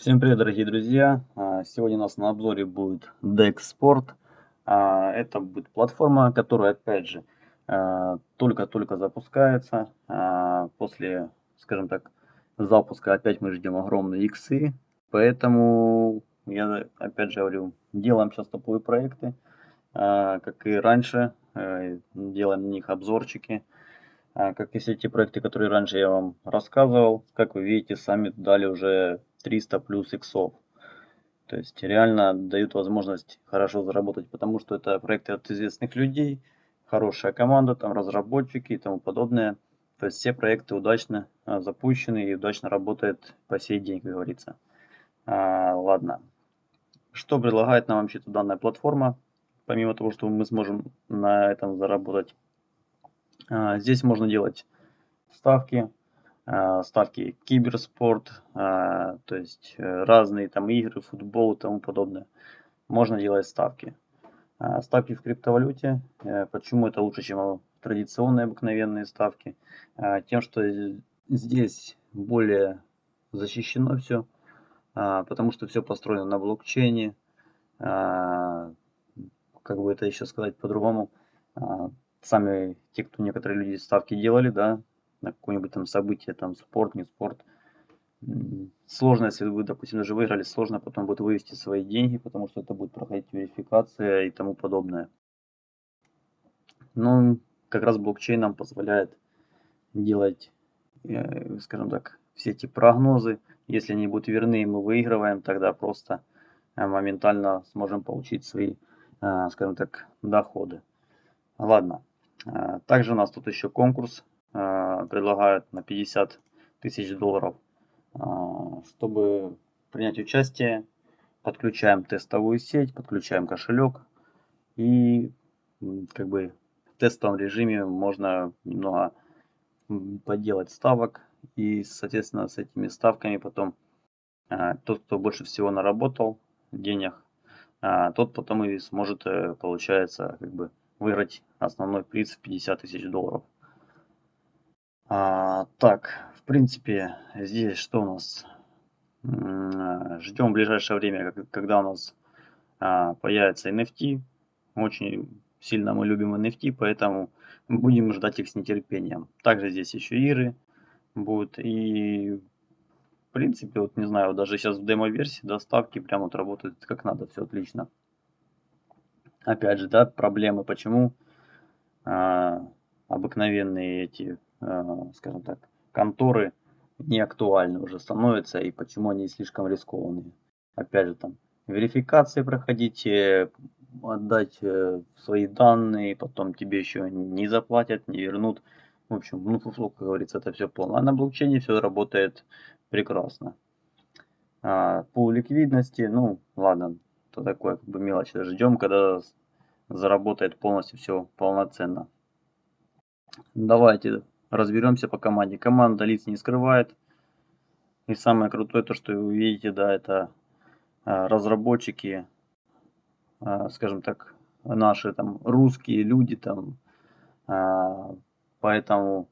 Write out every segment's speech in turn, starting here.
Всем привет, дорогие друзья! А, сегодня у нас на обзоре будет Dex Sport. А, это будет платформа, которая, опять же, а, только-только запускается. После, скажем так, запуска опять мы ждем огромные иксы. Поэтому, я опять же говорю, делаем сейчас топовые проекты. Как и раньше, делаем на них обзорчики. Как и все те проекты, которые раньше я вам рассказывал. Как вы видите, сами дали уже 300 плюс иксов. То есть реально дают возможность хорошо заработать, потому что это проекты от известных людей, хорошая команда, там разработчики и тому подобное. То есть все проекты удачно а, запущены и удачно работают по сей день, как говорится. А, ладно. Что предлагает нам вообще данная платформа? Помимо того, что мы сможем на этом заработать. А, здесь можно делать ставки, ставки киберспорт, а, то есть э, разные там игры, футбол и тому подобное. Можно делать ставки. Ставки в криптовалюте. Э, почему это лучше, чем традиционные обыкновенные ставки? Тем, что здесь более защищено все, потому что все построено на блокчейне. Как бы это еще сказать по-другому? Сами те, кто некоторые люди ставки делали, да, на какое-нибудь там событие, там спорт, не спорт. Сложно, если вы, допустим, даже выиграли, сложно потом будет вывести свои деньги, потому что это будет проходить верификация и тому подобное. Но как раз блокчейн нам позволяет делать, э, скажем так, все эти прогнозы. Если они будут верны, мы выигрываем, тогда просто э, моментально сможем получить свои, э, скажем так, доходы. Ладно. Также у нас тут еще конкурс предлагают на 50 тысяч долларов. Э, чтобы принять участие, подключаем тестовую сеть, подключаем кошелек и как бы в тестовом режиме можно немного поделать ставок и соответственно с этими ставками потом э, тот кто больше всего наработал денег тот потом и сможет получается как бы выиграть основной приз в 50 тысяч долларов а, так, в принципе, здесь что у нас? Ждем в ближайшее время, когда у нас а, появится NFT. Очень сильно мы любим NFT, поэтому будем ждать их с нетерпением. Также здесь еще иры будут. И в принципе, вот не знаю, даже сейчас в демо-версии доставки прям вот работают как надо, все отлично. Опять же, да, проблемы, почему а, обыкновенные эти скажем так, конторы не актуальны уже становятся и почему они слишком рискованные. Опять же, там верификации проходить, отдать э, свои данные, потом тебе еще не заплатят, не вернут. В общем, ну, фуфло, как говорится, это все полно. А на блокчейне все работает прекрасно. А, по ликвидности, ну, ладно, то такое как бы мелочь. Ждем, когда заработает полностью все полноценно. Давайте разберемся по команде. Команда лиц не скрывает. И самое крутое, то что вы видите, да, это а, разработчики, а, скажем так, наши там русские люди там. А, поэтому,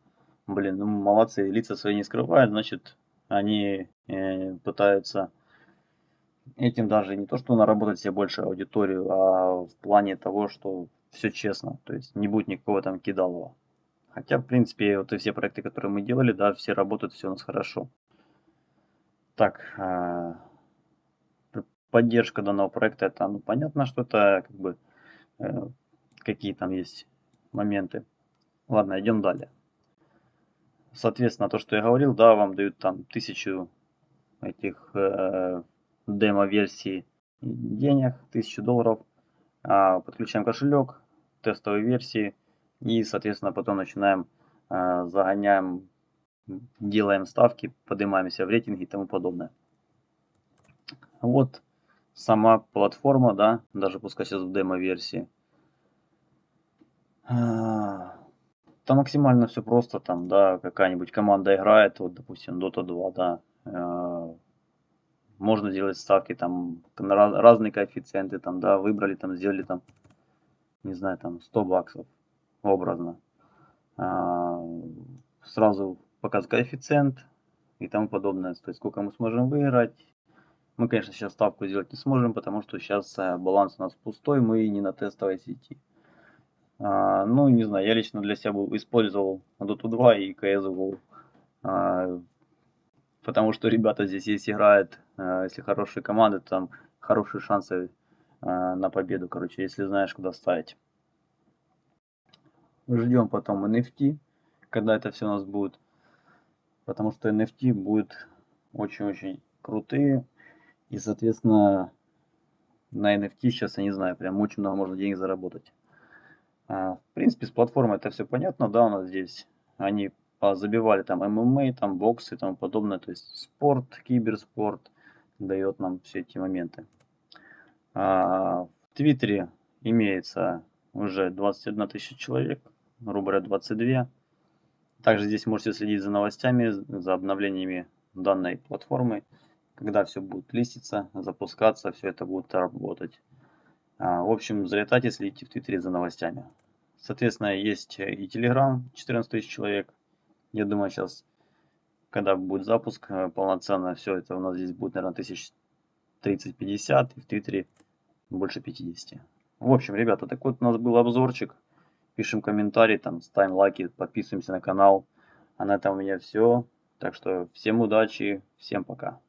блин, ну молодцы, лица свои не скрывают, значит, они э, пытаются этим даже не то, что наработать себе больше аудиторию, а в плане того, что все честно, то есть не будет никакого там кидалова. Хотя, в принципе, вот и все проекты, которые мы делали, да, все работают, все у нас хорошо. Так, а, поддержка данного проекта, это, ну, понятно, что это, как бы, э, какие там есть моменты. Ладно, идем далее. Соответственно, то, что я говорил, да, вам дают там тысячу этих э, демо-версий денег, тысячу долларов. А, подключаем кошелек, тестовые версии – и, соответственно, потом начинаем, э, загоняем, делаем ставки, поднимаемся в рейтинге и тому подобное. Вот сама платформа, да, даже пускай сейчас в демо-версии. А, там максимально все просто, там, да, какая-нибудь команда играет, вот, допустим, Dota 2, да, э, можно делать ставки, там, разные коэффициенты, там, да, выбрали, там, сделали, там, не знаю, там, 100 баксов, образно. А, сразу показывать коэффициент и тому подобное. То есть сколько мы сможем выиграть. Мы, конечно, сейчас ставку сделать не сможем, потому что сейчас э, баланс у нас пустой, мы не на тестовой сети. А, ну, не знаю, я лично для себя использовал Dota 2 и CSGO. А, потому что ребята здесь, если играют, если хорошие команды, там хорошие шансы на победу, короче, если знаешь, куда ставить. Ждем потом NFT, когда это все у нас будет. Потому что NFT будет очень-очень крутые. И, соответственно, на NFT сейчас, я не знаю, прям очень много можно денег заработать. А, в принципе, с платформой это все понятно, да, у нас здесь они забивали там ММА, там боксы и тому подобное, то есть спорт, киберспорт дает нам все эти моменты. А, в Твиттере имеется уже 21 тысяча человек, говоря, 22. Также здесь можете следить за новостями, за обновлениями данной платформы когда все будет листиться, запускаться, все это будет работать. А, в общем, залетайте, следите в Твиттере за новостями. Соответственно, есть и Telegram, 14 тысяч человек. Я думаю, сейчас, когда будет запуск э, полноценно, все это у нас здесь будет, наверное, тысяч 30-50, и в Твиттере больше 50. В общем, ребята, такой вот у нас был обзорчик. Пишем комментарии, там, ставим лайки, подписываемся на канал. А на этом у меня все. Так что всем удачи, всем пока.